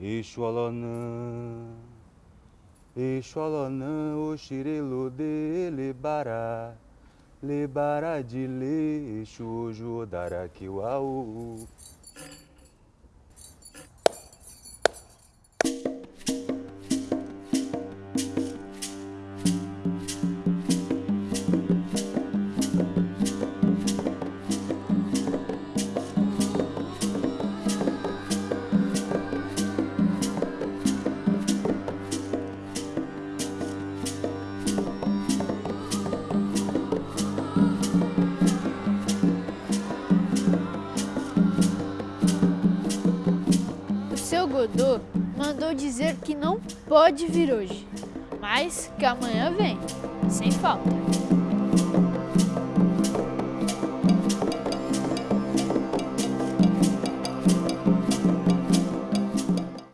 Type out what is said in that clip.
Exualonã, Exualonã, Oxirelo de Lebara, Lebara de Le, Exujo, Daraquiuau. Godô mandou dizer que não pode vir hoje, mas que amanhã vem, sem falta.